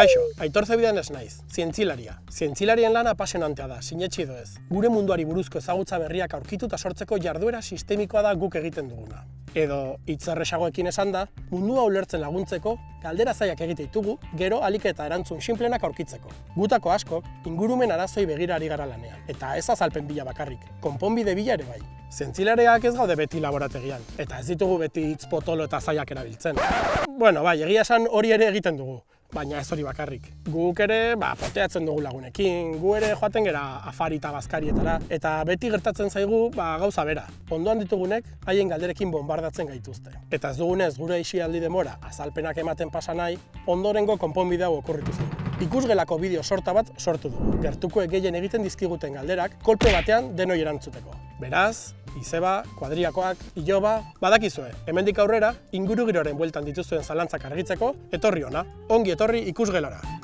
Kaixo, aitor zebidan ez naiz, zientzilaria. Zientzilarien lana apasionantea da, sinetxi edo ez. Gure munduari buruzko ezagutza berriak aurkitu eta sortzeko jarduera sistemikoa da guk egiten duguna. Edo, hitzerresagoekin esan da, mundua ulertzen laguntzeko, galdera zaiak egite ditugu, gero alik eta erantzun simplenak aurkitzeko. Gutako askok, ingurumen arazoi begirari gara lanean, eta ez azalpen bila bakarrik, konponbide bila ere bai. Zientzilareak ez gaude beti laborategian, eta ez ditugu beti hitz potolo eta zaiak erabiltzen. Bueno, bai, egia esan hori ere egiten dugu, baina ez hori bakarrik. Guk ere, ba, poteatzen dugu lagunekin, gu ere joaten gera afari eta bazkarietara, eta beti gertatzen zaigu, ba, gauza bera. Ondoan ditugunek, haien galderekin bombardatzen gaituzte. Eta ez dugunez, gure isialdi demora, azalpenak ematen pasa nahi, ondorengo konponbide hau okurritu zaigu. Ikusgelako bideo sorta bat sortu dugu. Gertuko gehien egiten dizkiguten galderak, kolpe batean denoi erantzuteko. Beraz, izeba, kuadriakoak, iloba, badakizue, hemendik aurrera, ingurugiroren bueltan dituzuen zalantzak argitzeko, etorri ona, ongi etorri ikusgelara.